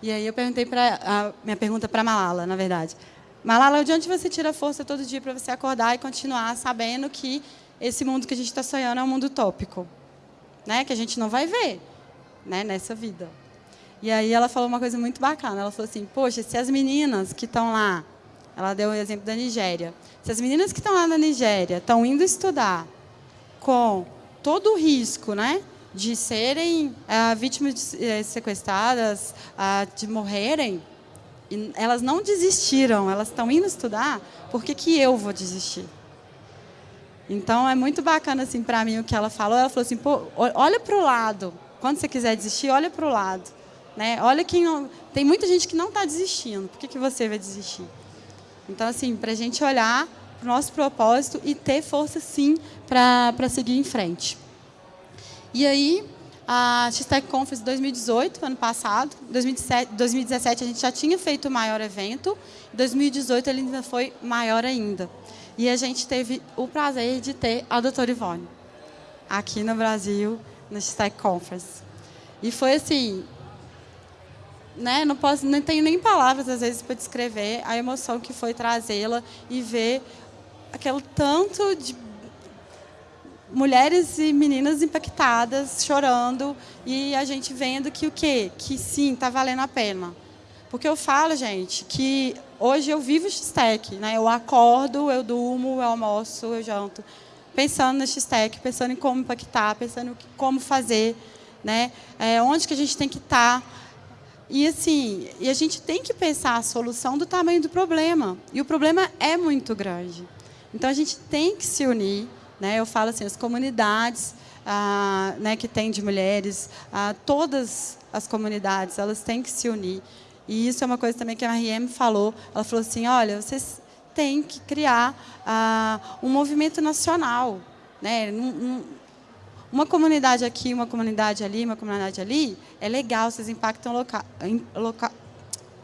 Speaker 1: E aí eu perguntei para a minha pergunta para Malala, na verdade. Malala, de onde você tira força todo dia para você acordar e continuar sabendo que esse mundo que a gente está sonhando é um mundo utópico, né? Que a gente não vai ver, né? Nessa vida. E aí ela falou uma coisa muito bacana. Ela falou assim: poxa, se as meninas que estão lá, ela deu o exemplo da Nigéria, se as meninas que estão lá na Nigéria estão indo estudar com todo o risco, né? De serem ah, vítimas de, eh, sequestradas, ah, de morrerem, e elas não desistiram, elas estão indo estudar, por que, que eu vou desistir? Então, é muito bacana assim, para mim o que ela falou. Ela falou assim, olha para o lado. Quando você quiser desistir, olha para o lado. Né? Olha quem não... Tem muita gente que não está desistindo. Por que, que você vai desistir? Então, assim, para a gente olhar para o nosso propósito e ter força, sim, para seguir em frente. E aí, a X-Tech Conference 2018, ano passado, 2017, 2017 a gente já tinha feito o maior evento, em 2018 ele ainda foi maior ainda. E a gente teve o prazer de ter a doutora Ivone aqui no Brasil, na X-Tech Conference. E foi assim, né, não posso, não tenho nem palavras às vezes para descrever a emoção que foi trazê-la e ver aquele tanto de mulheres e meninas impactadas, chorando, e a gente vendo que o quê? Que sim, está valendo a pena. Porque eu falo, gente, que hoje eu vivo X-Tech. Né? Eu acordo, eu durmo, eu almoço, eu janto, pensando no X-Tech, pensando em como impactar, pensando em como fazer, né? É, onde que a gente tem que estar. Tá. E assim, e a gente tem que pensar a solução do tamanho do problema. E o problema é muito grande. Então a gente tem que se unir, né? Eu falo assim, as comunidades ah, né, que tem de mulheres, ah, todas as comunidades, elas têm que se unir. E isso é uma coisa também que a RM falou. Ela falou assim, olha, vocês têm que criar ah, um movimento nacional. Né? uma comunidade aqui, uma comunidade ali, uma comunidade ali, é legal, vocês impactam, loca, loca,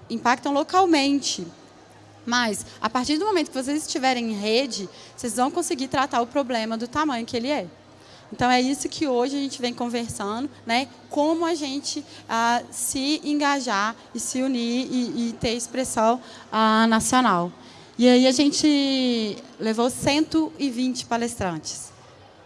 Speaker 1: impactam localmente. Mas, a partir do momento que vocês estiverem em rede, vocês vão conseguir tratar o problema do tamanho que ele é. Então, é isso que hoje a gente vem conversando, né? como a gente ah, se engajar e se unir e, e ter expressão ah, nacional. E aí a gente levou 120 palestrantes,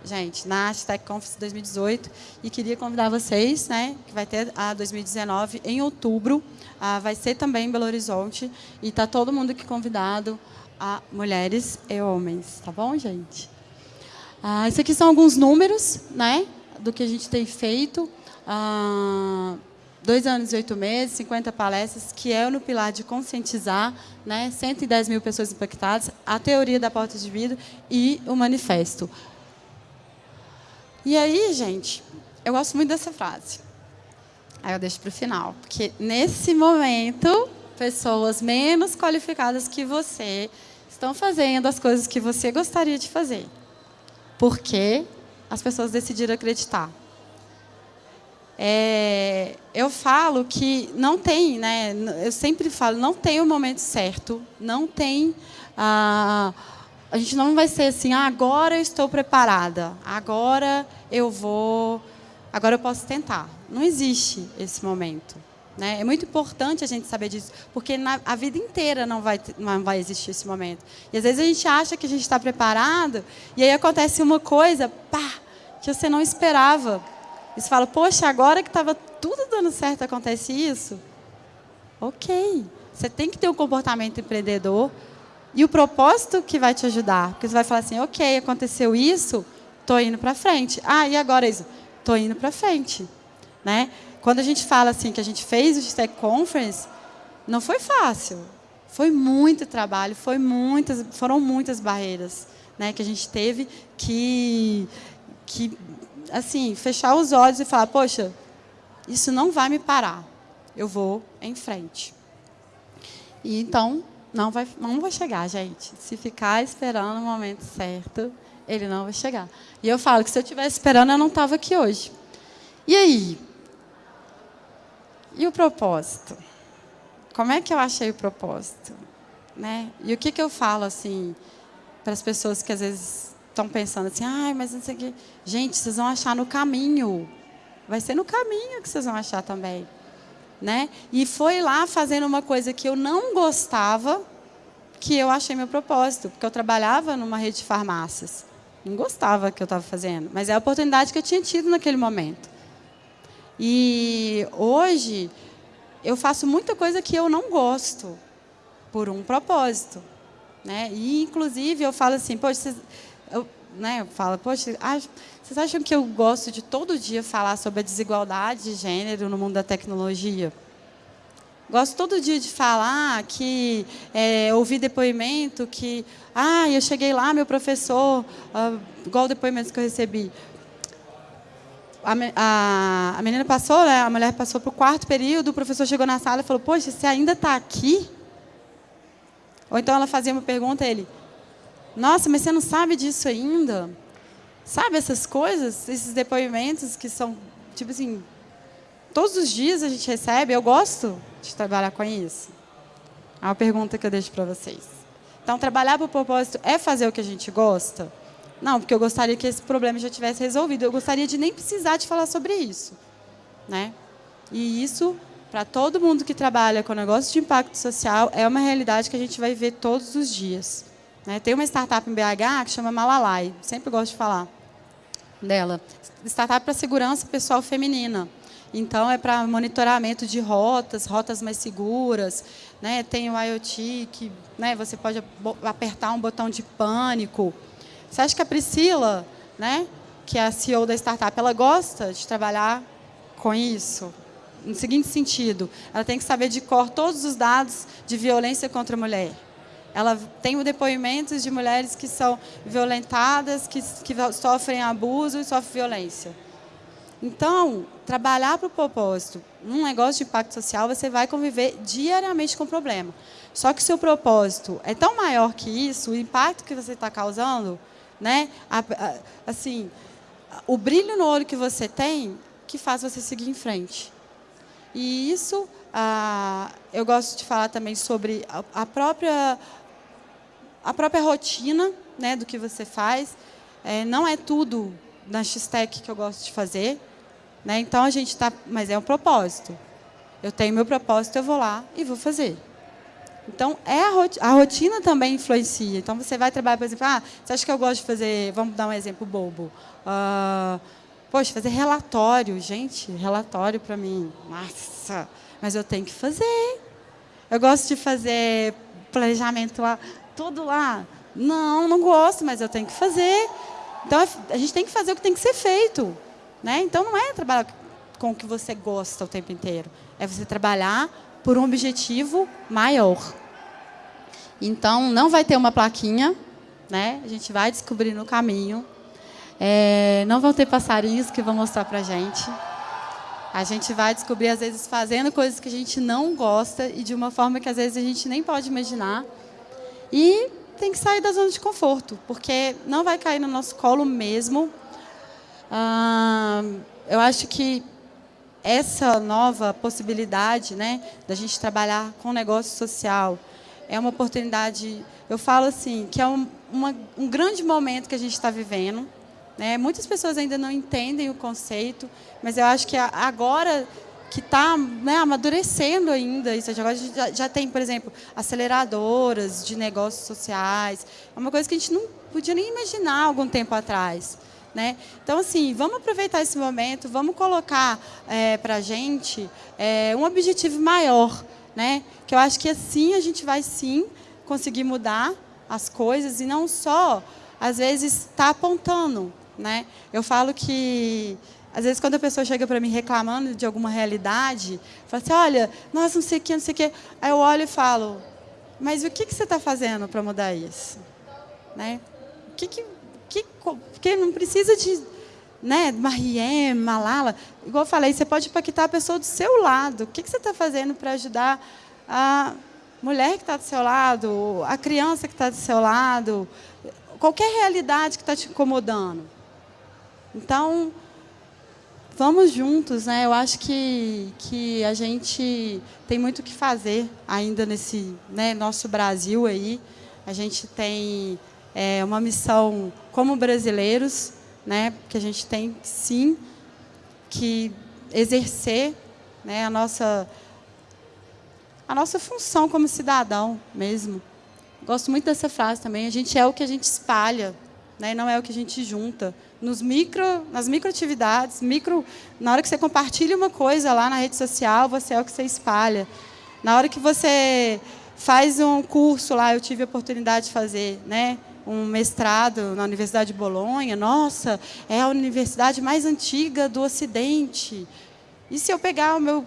Speaker 1: gente, na Hashtag Conference 2018, e queria convidar vocês, né, que vai ter a 2019 em outubro, ah, vai ser também em Belo Horizonte. E está todo mundo aqui convidado, a mulheres e homens. Tá bom, gente? Ah, esses aqui são alguns números né, do que a gente tem feito. Ah, dois anos e oito meses, 50 palestras, que é no pilar de conscientizar, né, 110 mil pessoas impactadas, a teoria da porta de vida e o manifesto. E aí, gente, eu gosto muito dessa frase. Aí eu deixo para o final. Porque, nesse momento, pessoas menos qualificadas que você estão fazendo as coisas que você gostaria de fazer. Porque as pessoas decidiram acreditar. É, eu falo que não tem, né? Eu sempre falo, não tem o momento certo, não tem. Ah, a gente não vai ser assim, ah, agora eu estou preparada, agora eu vou agora eu posso tentar. Não existe esse momento. Né? É muito importante a gente saber disso, porque na, a vida inteira não vai, não vai existir esse momento. E às vezes a gente acha que a gente está preparado, e aí acontece uma coisa, pá, que você não esperava. E você fala, poxa, agora que estava tudo dando certo, acontece isso? Ok. Você tem que ter um comportamento empreendedor e o propósito que vai te ajudar. Porque você vai falar assim, ok, aconteceu isso, estou indo para frente. Ah, e agora isso? estou indo para frente. Né? Quando a gente fala assim que a gente fez o Tech Conference, não foi fácil. Foi muito trabalho, foi muitas, foram muitas barreiras né, que a gente teve que, que assim, fechar os olhos e falar, poxa, isso não vai me parar. Eu vou em frente. E então, não vai, não vai chegar, gente. Se ficar esperando o momento certo, ele não vai chegar. E eu falo que se eu estivesse esperando, eu não estava aqui hoje. E aí? E o propósito? Como é que eu achei o propósito? Né? E o que, que eu falo assim para as pessoas que às vezes estão pensando assim, ai, mas não sei o quê. Gente, vocês vão achar no caminho. Vai ser no caminho que vocês vão achar também. Né? E foi lá fazendo uma coisa que eu não gostava que eu achei meu propósito, porque eu trabalhava numa rede de farmácias. Não gostava que eu estava fazendo, mas é a oportunidade que eu tinha tido naquele momento. E hoje eu faço muita coisa que eu não gosto por um propósito, né? E inclusive eu falo assim, poxa, vocês, né, eu falo, poxa, vocês acham que eu gosto de todo dia falar sobre a desigualdade de gênero no mundo da tecnologia? Gosto todo dia de falar que é, ouvi depoimento que, ah, eu cheguei lá, meu professor, ah, igual depoimentos que eu recebi. A, a, a menina passou, né, a mulher passou para o quarto período, o professor chegou na sala e falou, poxa, você ainda está aqui? Ou então ela fazia uma pergunta ele, nossa, mas você não sabe disso ainda? Sabe essas coisas, esses depoimentos que são, tipo assim, todos os dias a gente recebe, eu gosto de trabalhar com isso. É uma pergunta que eu deixo para vocês. Então, trabalhar para o propósito é fazer o que a gente gosta? Não, porque eu gostaria que esse problema já tivesse resolvido. Eu gostaria de nem precisar de falar sobre isso. Né? E isso, para todo mundo que trabalha com negócio de impacto social, é uma realidade que a gente vai ver todos os dias. Né? Tem uma startup em BH que chama Malalai, sempre gosto de falar dela. Startup para segurança pessoal feminina. Então, é para monitoramento de rotas, rotas mais seguras. Né? Tem o IoT, que né, você pode apertar um botão de pânico. Você acha que a Priscila, né, que é a CEO da startup, ela gosta de trabalhar com isso? No seguinte sentido, ela tem que saber de cor todos os dados de violência contra a mulher. Ela tem depoimentos de mulheres que são violentadas, que, que sofrem abuso e sofrem violência. Então, trabalhar para o propósito, num negócio de impacto social, você vai conviver diariamente com o problema. Só que seu propósito é tão maior que isso, o impacto que você está causando, né? assim, o brilho no olho que você tem, que faz você seguir em frente. E isso, ah, eu gosto de falar também sobre a, própria a própria rotina, né, do que você faz. É, não é tudo na X-Tech que eu gosto de fazer. Né? Então, a gente está... Mas é um propósito. Eu tenho meu propósito, eu vou lá e vou fazer. Então, é a, rotina, a rotina também influencia. Então, você vai trabalhar, por exemplo, ah, você acha que eu gosto de fazer... Vamos dar um exemplo bobo. Uh, poxa, fazer relatório. Gente, relatório para mim, nossa, mas eu tenho que fazer. Eu gosto de fazer planejamento lá, tudo lá. Não, não gosto, mas eu tenho que fazer. Então, a gente tem que fazer o que tem que ser feito. Né? Então, não é trabalhar com o que você gosta o tempo inteiro. É você trabalhar por um objetivo maior. Então, não vai ter uma plaquinha, né? a gente vai descobrir no caminho. É, não vão ter passarinhos que vão mostrar para a gente. A gente vai descobrir, às vezes, fazendo coisas que a gente não gosta e de uma forma que, às vezes, a gente nem pode imaginar. E tem que sair da zona de conforto, porque não vai cair no nosso colo mesmo eu acho que essa nova possibilidade né, da gente trabalhar com negócio social é uma oportunidade, eu falo assim, que é um, uma, um grande momento que a gente está vivendo. Né? Muitas pessoas ainda não entendem o conceito, mas eu acho que agora que está né, amadurecendo ainda isso. Agora a gente já, já, tem, por exemplo, aceleradoras de negócios sociais. É uma coisa que a gente não podia nem imaginar algum tempo atrás. Né? Então, assim, vamos aproveitar esse momento, vamos colocar é, para a gente é, um objetivo maior, né? que eu acho que assim a gente vai, sim, conseguir mudar as coisas e não só, às vezes, estar tá apontando. Né? Eu falo que, às vezes, quando a pessoa chega para mim reclamando de alguma realidade, fala assim, olha, nossa, não sei o que, não sei o que. Aí eu olho e falo, mas o que, que você está fazendo para mudar isso? Né? O que, que que, porque não precisa de né, Mariem, Malala. Igual eu falei, você pode impactar a pessoa do seu lado. O que, que você está fazendo para ajudar a mulher que está do seu lado, a criança que está do seu lado, qualquer realidade que está te incomodando. Então, vamos juntos, né? Eu acho que, que a gente tem muito o que fazer ainda nesse né, nosso Brasil aí. A gente tem é, uma missão como brasileiros, né? Que a gente tem sim que exercer né, a nossa a nossa função como cidadão mesmo. Gosto muito dessa frase também. A gente é o que a gente espalha, né? não é o que a gente junta. Nos micro, nas microatividades, micro, na hora que você compartilha uma coisa lá na rede social, você é o que você espalha. Na hora que você faz um curso lá, eu tive a oportunidade de fazer, né? um mestrado na Universidade de Bolonha. Nossa, é a universidade mais antiga do Ocidente. E se eu pegar o meu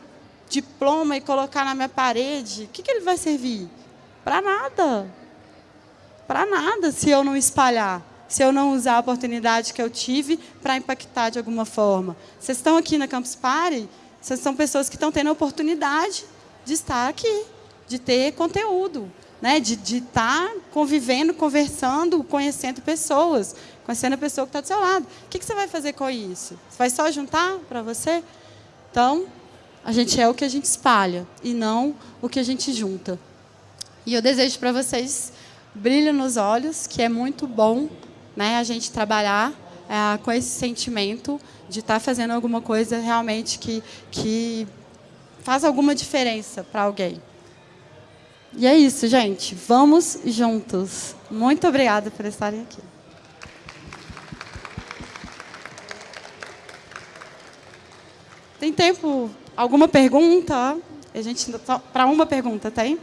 Speaker 1: diploma e colocar na minha parede, o que, que ele vai servir? Para nada. Para nada se eu não espalhar, se eu não usar a oportunidade que eu tive para impactar de alguma forma. Vocês estão aqui na Campus Party, vocês são pessoas que estão tendo a oportunidade de estar aqui, de ter conteúdo, né? de estar tá convivendo, conversando, conhecendo pessoas, conhecendo a pessoa que está do seu lado. O que, que você vai fazer com isso? Você vai só juntar para você? Então, a gente é o que a gente espalha e não o que a gente junta. E eu desejo para vocês brilho nos olhos, que é muito bom né, a gente trabalhar é, com esse sentimento de estar tá fazendo alguma coisa realmente que, que faz alguma diferença para alguém. E é isso, gente. Vamos juntos. Muito obrigada por estarem aqui. Tem tempo Alguma pergunta? A gente para uma pergunta, tem?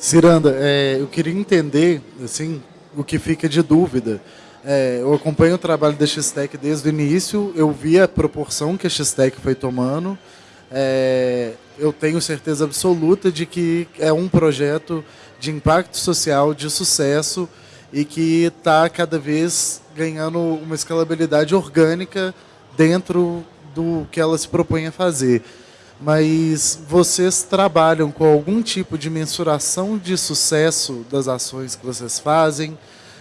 Speaker 2: Ciranda, é, eu queria entender, assim, o que fica de dúvida. É, eu acompanho o trabalho da X-Tech desde o início, eu vi a proporção que a X-Tech foi tomando. É, eu tenho certeza absoluta de que é um projeto de impacto social, de sucesso, e que está cada vez ganhando uma escalabilidade orgânica dentro do que ela se propõe a fazer. Mas vocês trabalham com algum tipo de mensuração de sucesso das ações que vocês fazem?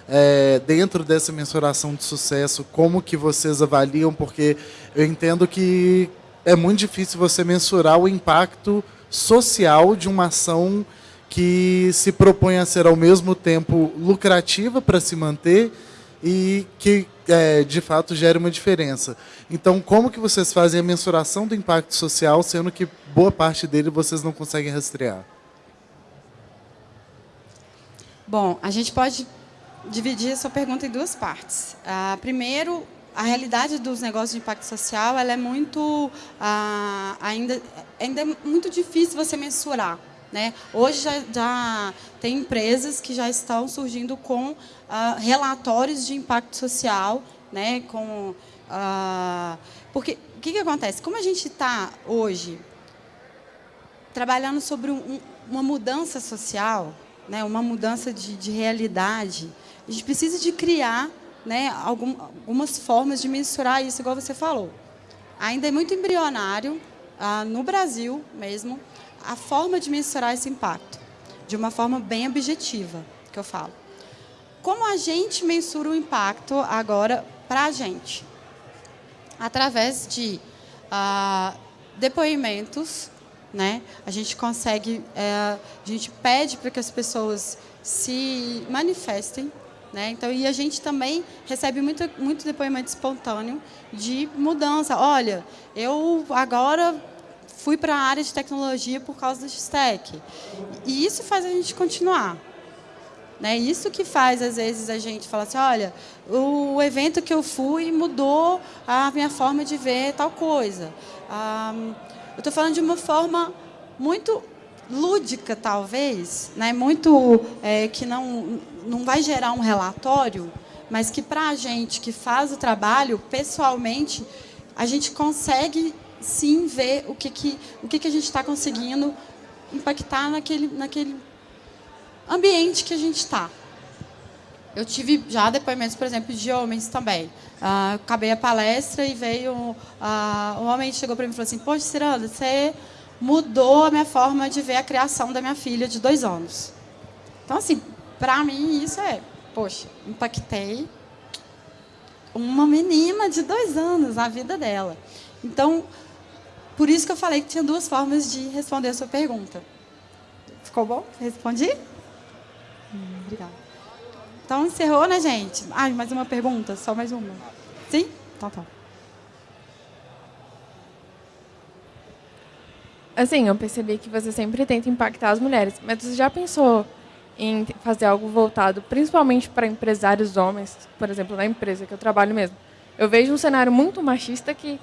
Speaker 2: É, dentro dessa mensuração de sucesso, como que vocês avaliam? Porque eu entendo que é muito difícil você mensurar o impacto social de uma ação que se propõe a ser ao mesmo tempo lucrativa para se manter e que é, de fato gere uma diferença. Então, como que vocês fazem a mensuração do impacto social, sendo que boa parte dele vocês não conseguem rastrear?
Speaker 1: Bom, a gente pode dividir essa pergunta em duas partes. Ah, primeiro, a realidade dos negócios de impacto social ela é muito ah, ainda ainda é muito difícil você mensurar né? Hoje já, já, tem empresas que já estão surgindo com ah, relatórios de impacto social, né? com, ah, porque o que, que acontece? Como a gente está hoje trabalhando sobre um, uma mudança social, né? uma mudança de, de realidade, a gente precisa de criar né, algum, algumas formas de mensurar isso, igual você falou. Ainda é muito embrionário, ah, no Brasil mesmo, a forma de mensurar esse impacto, de uma forma bem objetiva, que eu falo. Como a gente mensura o impacto agora para a gente? Através de ah, depoimentos, né? A gente consegue, é, a gente pede para que as pessoas se manifestem, né? Então, e a gente também recebe muito, muito depoimento espontâneo de mudança. Olha, eu agora fui para a área de tecnologia por causa do X-Tech. E isso faz a gente continuar. Né? Isso que faz, às vezes, a gente falar assim, olha, o evento que eu fui mudou a minha forma de ver tal coisa. Ah, eu estou falando de uma forma muito lúdica, talvez, né? muito é, que não, não vai gerar um relatório, mas que, para a gente que faz o trabalho, pessoalmente, a gente consegue sim ver o que, que, o que, que a gente está conseguindo impactar naquele, naquele ambiente que a gente está. Eu tive já depoimentos, por exemplo, de homens também. Uh, acabei a palestra e veio uh, um homem chegou para mim e falou assim: Poxa, Ciranda, você mudou a minha forma de ver a criação da minha filha de dois anos. Então, assim, para mim, isso é, poxa, impactei uma menina de dois anos na vida dela. Então, por isso que eu falei que tinha duas formas de responder a sua pergunta. Ficou bom? Respondi? Hum, obrigada. Então, encerrou, né, gente? Ah, mais uma pergunta? Só mais uma? Sim? Então tá.
Speaker 3: Assim, eu percebi que você sempre tenta impactar as mulheres, mas você já pensou em fazer algo voltado principalmente para empresários homens, por exemplo, na empresa que eu trabalho mesmo. Eu vejo um cenário muito machista que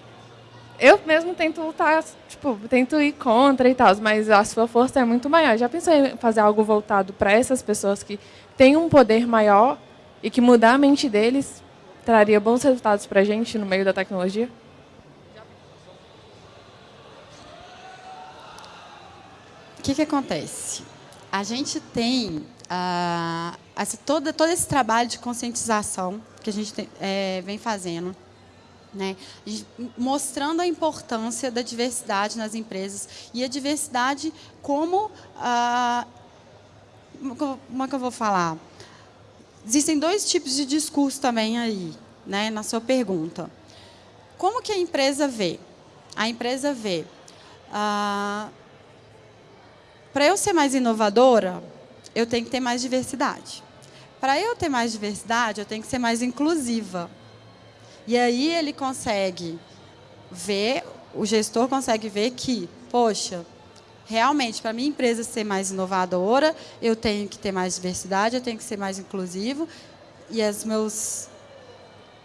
Speaker 3: eu mesmo tento lutar, tipo, tento ir contra e tal, mas a sua força é muito maior. Já pensou em fazer algo voltado para essas pessoas que têm um poder maior e que mudar a mente deles traria bons resultados para a gente no meio da tecnologia?
Speaker 1: O que, que acontece? a gente tem uh, essa, todo, todo esse trabalho de conscientização que a gente tem, é, vem fazendo, né? mostrando a importância da diversidade nas empresas e a diversidade como... Uh, como é que eu vou falar? Existem dois tipos de discurso também aí, né, na sua pergunta. Como que a empresa vê? A empresa vê... Uh, para eu ser mais inovadora, eu tenho que ter mais diversidade. Para eu ter mais diversidade, eu tenho que ser mais inclusiva. E aí ele consegue ver, o gestor consegue ver que, poxa, realmente, para minha empresa ser mais inovadora, eu tenho que ter mais diversidade, eu tenho que ser mais inclusivo, e as, meus,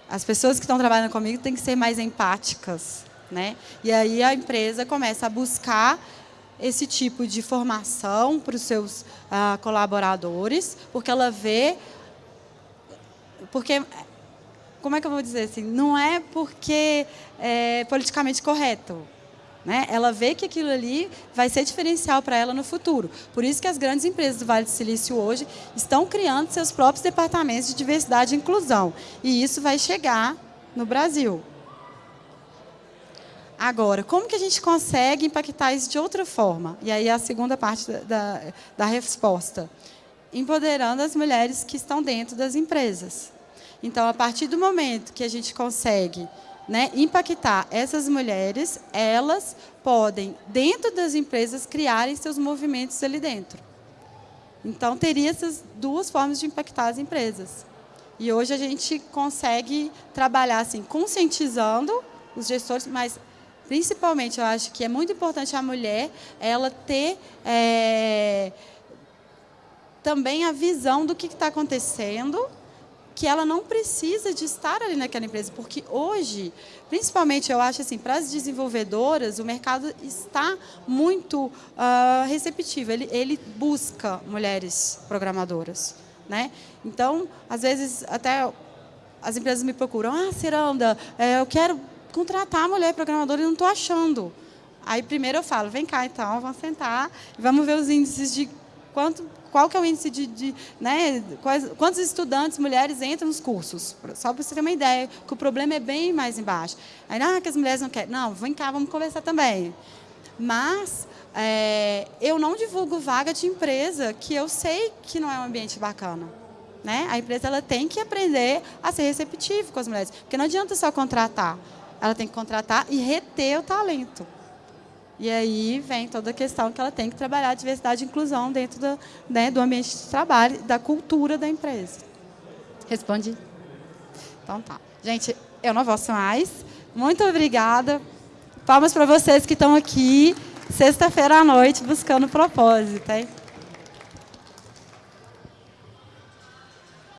Speaker 1: as pessoas que estão trabalhando comigo têm que ser mais empáticas. Né? E aí a empresa começa a buscar esse tipo de formação para os seus ah, colaboradores, porque ela vê... Porque, como é que eu vou dizer assim? Não é porque é politicamente correto. Né? Ela vê que aquilo ali vai ser diferencial para ela no futuro. Por isso que as grandes empresas do Vale do Silício hoje estão criando seus próprios departamentos de diversidade e inclusão. E isso vai chegar no Brasil. Agora, como que a gente consegue impactar isso de outra forma? E aí a segunda parte da, da, da resposta. Empoderando as mulheres que estão dentro das empresas. Então, a partir do momento que a gente consegue né, impactar essas mulheres, elas podem, dentro das empresas, criarem seus movimentos ali dentro. Então, teria essas duas formas de impactar as empresas. E hoje a gente consegue trabalhar assim, conscientizando os gestores, mas principalmente, eu acho que é muito importante a mulher ela ter é, também a visão do que está acontecendo, que ela não precisa de estar ali naquela empresa, porque hoje, principalmente, eu acho assim, para as desenvolvedoras, o mercado está muito uh, receptivo, ele, ele busca mulheres programadoras. Né? Então, às vezes, até as empresas me procuram, ah, Ciranda, é, eu quero contratar a mulher programadora e não estou achando. Aí primeiro eu falo, vem cá então, vamos sentar vamos ver os índices de quanto, qual que é o índice de, de né, quais, quantos estudantes mulheres entram nos cursos, só para você ter uma ideia, que o problema é bem mais embaixo. Aí, ah, que as mulheres não querem. Não, vem cá, vamos conversar também. Mas é, eu não divulgo vaga de empresa que eu sei que não é um ambiente bacana. Né? A empresa ela tem que aprender a ser receptivo com as mulheres, porque não adianta só contratar ela tem que contratar e reter o talento. E aí vem toda a questão que ela tem que trabalhar a diversidade e inclusão dentro do, né, do ambiente de trabalho, da cultura da empresa. Respondi? Então tá. Gente, eu não posso mais. Muito obrigada. Palmas para vocês que estão aqui, sexta-feira à noite, buscando propósito. Hein?